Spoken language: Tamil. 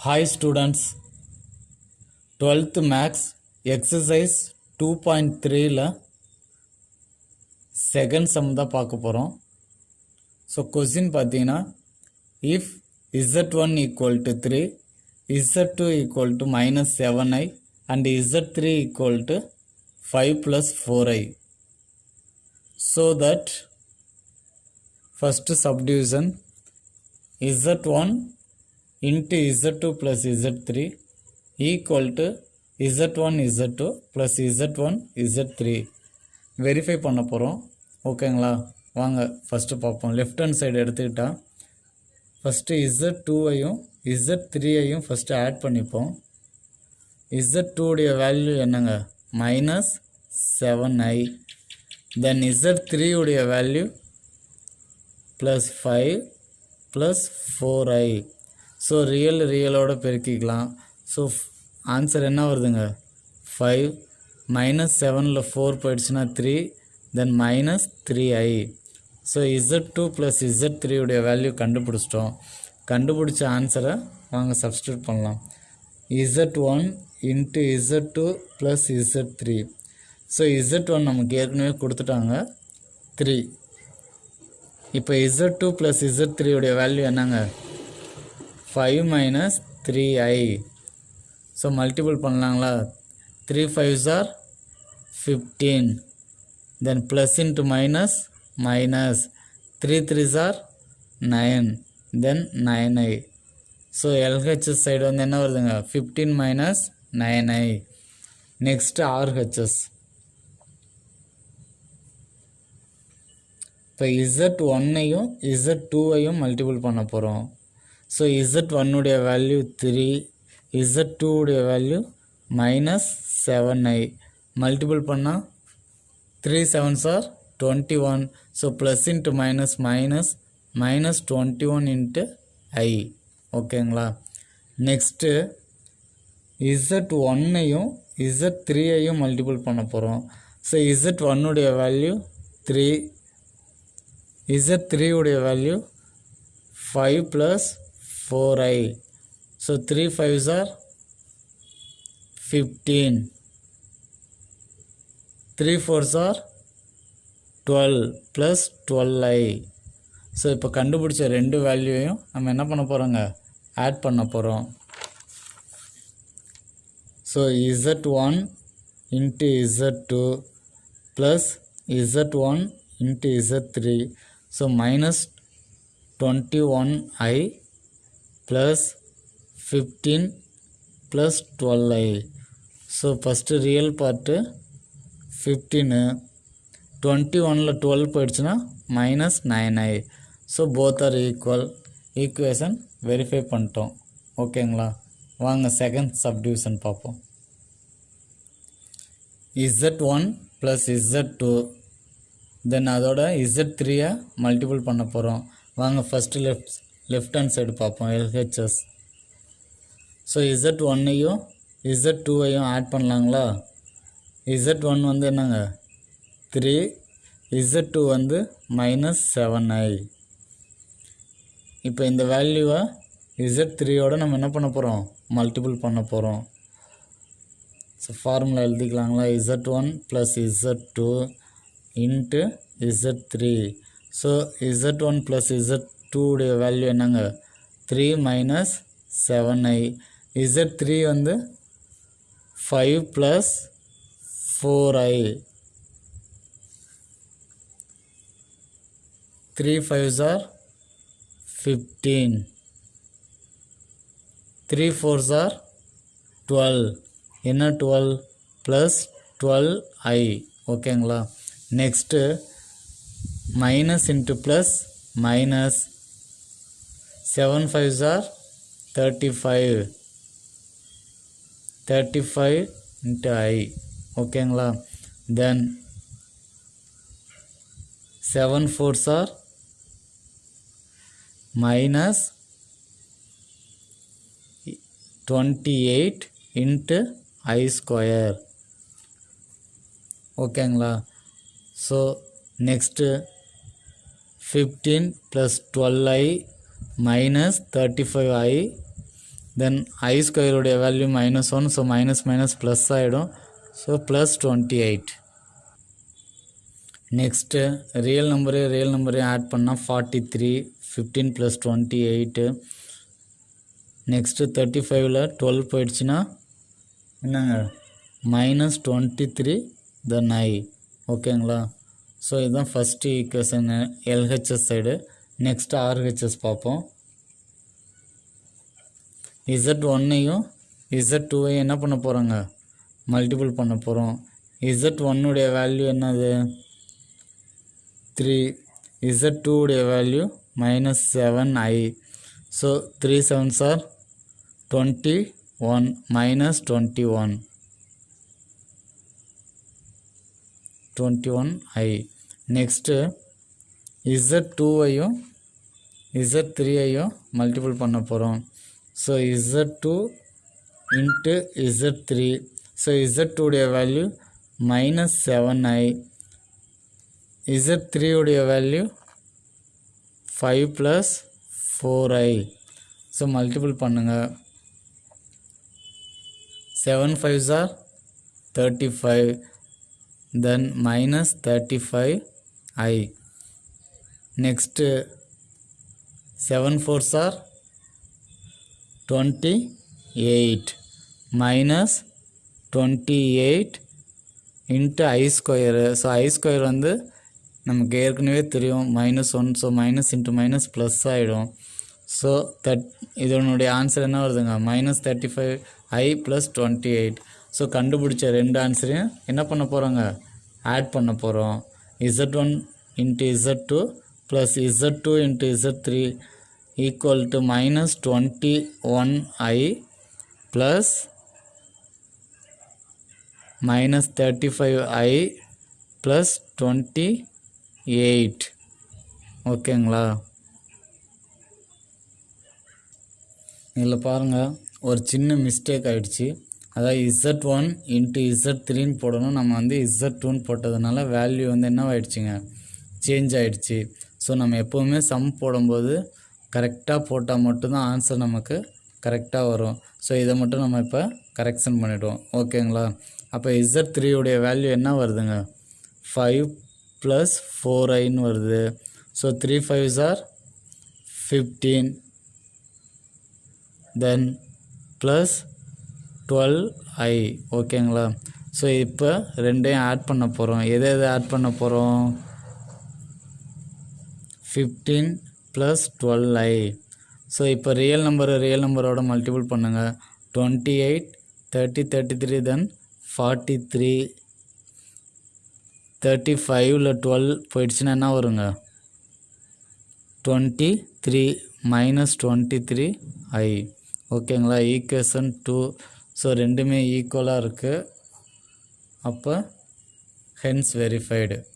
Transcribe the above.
Hi students twelfth maths exercise two point த்ரீயில் செகண்ட் சம் தான் பார்க்க போகிறோம் ஸோ கொஸ்டின் பார்த்தீங்கன்னா if Z one equal to three Z two equal to minus seven I and Z three equal to five plus four I so that first subdivision z1 into z2 plus z3 equal to z1 z2 plus z1 z3 verify பண்ண போகிறோம் ஓகேங்களா வாங்க ஃபஸ்ட்டு பார்ப்போம். லெஃப்ட் ஹேண்ட் சைடு எடுத்துக்கிட்டால் ஃபஸ்ட்டு இசட் டூவையும் இசட் த்ரீயையும் ஃபஸ்ட்டு ஆட் பண்ணிப்போம். இசட் டூடைய வேல்யூ என்னங்க? Minus seven I then Z த்ரீயுடைய value plus five plus four I so real ரியலோட பெருக்கிக்கலாம். ஸோ ஆன்சர் என்ன வருதுங்க? ஃபைவ் மைனஸ் செவனில் ஃபோர் போயிடுச்சுன்னா three then minus three I so Z two plus Z த்ரீயுடைய value கண்டுபிடிச்சிட்டோம். கண்டுபிடிச்ச ஆன்சரை வாங்க சப்ஸ்டியூட் பண்ணலாம். Z one into Z two plus Z three so Z one நமக்கு ஏற்கனவே கொடுத்துட்டாங்க த்ரீ இப்போ இசட் டூ ப்ளஸ் இசட் த்ரீயுடைய வேல்யூ என்னங்க? Five minus three I so multiple பண்ணலாங்களா? Three fives are fifteen then plus into minus minus three threes are nine then nine I so LHS side வந்து என்ன வருதுங்க? Fifteen minus nine I next RHS இப்போ இசட் ஒன்னையும் இசட் டூவையும் மல்டிபிள் பண்ண போகிறோம் ஸோ இசட் ஒன்னுடைய value three Z டூவுடைய value minus seven I multiple பண்ணால் three sevens are twenty one so plus into minus minus minus twenty one into I ஓகேங்களா நெக்ஸ்ட்டு இசட் ஒன்னையும் இசட் த்ரீயையும் மல்டிபிள் பண்ண போகிறோம் ஸோ இசட் ஒன்னுடைய வேல்யூ த்ரீ இசட் த்ரீ உடைய value five plus four I so three fives are fifteen three fours are twelve plus twelve I so இப்போ கண்டுபிடிச்ச ரெண்டு வேல்யூவையும் நம்ம என்ன பண்ண போகிறோங்க ஆட் பண்ண போகிறோம் so Z one into Z two plus Z one into Z three so minus twenty one I plus fifteen plus twelve I so first real part fifteen twenty ஒனில் டுவெல் போயிடுச்சுன்னா minus nine I so both are equal equation verify பண்ணிட்டோம். ஓகேங்களா வாங்க செகண்ட் சப்டிவிஷன் பார்ப்போம். Z one plus Z two then அதோட இசட் த்ரீயை மல்டிபிள் பண்ண போகிறோம் வாங்க first left left hand side பார்ப்போம் எல்ஹெச்எஸ் ஸோ இசட் ஒன்னையும் இசட் டூவையும் ஆட் பண்ணலாங்களா? இசட் ஒன் வந்து என்னங்க? த்ரீ இசட் டூ வந்து மைனஸ் செவன் ஐ இப்போ இந்த வேல்யூவை இசட் த்ரீயோட நம்ம என்ன பண்ண போகிறோம் மல்டிபிள் பண்ண போகிறோம் so formula எழுதிக்கலாங்களா? Z one plus Z two into Z three so Z one plus Z டூடைய value என்னங்க? Three minus seven i. Z three வந்து five plus four i. Three fives are fifteen three fours are twelve என்ன டுவெல் ப்ளஸ் டுவெல் ஐ ஓகேங்களா next minus into plus minus seven fives are thirty five thirty five into i ஓகேங்களா then seven fours are minus twenty eight into I square ஓகேங்களா so next fifteen plus twelve I minus thirty five i then உடைய value value minus one so minus minus plus ஆகிடும் so plus next eight next real number real பண்ணா ஆட் பண்ணால் forty three fifteen plus twenty eight next thirty ஃபைவ்ல டுவெல் போயிடுச்சுன்னா என்னங்க? Minus twenty three then I ஓகேங்களா ஸோ இதுதான் first equation LHS side next RHS பார்ப்போம். இசட் ஒன்னையும் இசட் டூவையும் என்ன பண்ண போகிறாங்க மல்டிபிள் பண்ண போகிறோம் இசட் ஒன்னுடைய வேல்யூ என்னது? Three Z டூடைய value minus seven i so three seven are twenty one minus twenty one twenty one i next Z டூவையும் Z த்ரீயையும் மல்டிபிள் பண்ண போகிறோம் so Z two into Z three so Z டூடைய value minus seven i Z த்ரீயுடைய value five plus four i so multiple பண்ணுங்கள் seven five are thirty five then minus 35 seven four are twenty eight minus twenty eight into i square. So i square வந்து நமக்கு ஏற்கனவே தெரியும். Minus one so minus into minus plus ஆகிடும் ஸோ தட் இதனுடைய ஆன்சர் என்ன வருதுங்க? Minus thirty five i plus twenty eight so கண்டுபிடிச்ச ரெண்டு ஆன்சரையும் என்ன பண்ண போகிறோங்க ஆட் பண்ண போகிறோம் Z one into Z two plus Z two into Z three equal to minus twenty one i plus minus thirty five i plus twenty eight ஓகேங்களா இதில் பாருங்கள் ஒரு சின்ன மிஸ்டேக் ஆகிடுச்சு அதாவது இசட் ஒன் இன்ட்டு இசட் த்ரீன்னு போடணும். நம்ம வந்து இசட் டூன்னு போட்டதுனால வேல்யூ வந்து என்ன ஆயிடுச்சுங்க சேஞ்ச் ஆகிடுச்சு ஸோ நம்ம எப்போவுமே சம் போடும்போது கரெக்டாக போட்டால் மட்டும்தான் ஆன்சர் நமக்கு கரெக்டாக வரும். ஸோ இதை மட்டும் நம்ம இப்போ கரெக்ஷன் பண்ணிவிடுவோம் ஓகேங்களா அப்போ இசட் த்ரீயுடைய வேல்யூ என்ன வருதுங்க? ஃபைவ் ப்ளஸ் ஃபோர் ஐன்னு வருது. So three five are fifteen then plus twelve i ஓகேங்களா ஸோ இப்போ ரெண்டையும் ஆட் பண்ண போகிறோம் எதை எதை ஆட் பண்ண போகிறோம் fifteen plus twelve i. So இப்போ ரியல் நம்பரை ரியல் நம்பரோட மல்டிபிள் பண்ணுங்கள் twenty eight thirty thirty three then forty three thirty ஃபைவ்ல டுவெல் போயிடுச்சுன்னா என்ன வருங்க? Twenty three minus twenty three i ஓகேங்களா ஈக்குவேஷன் டூ ஸோ ரெண்டுமே ஈக்குவலாக இருக்குது அப்போ ஹென்ஸ் வெரிஃபைடு